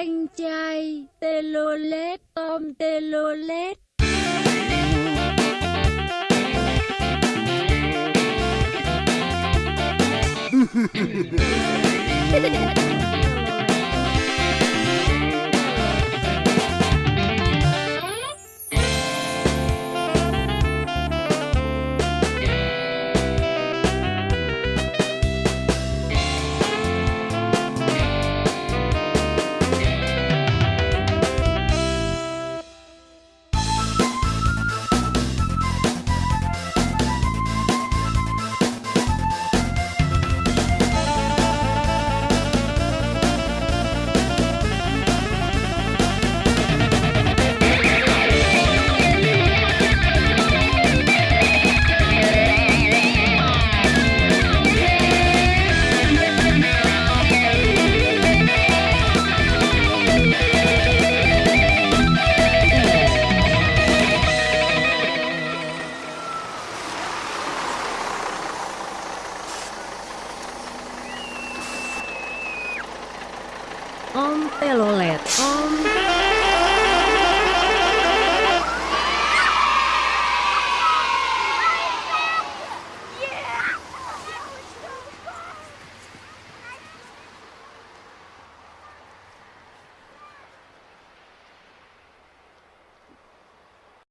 anh trai Telolet Tom Telolet. Om Telolet Om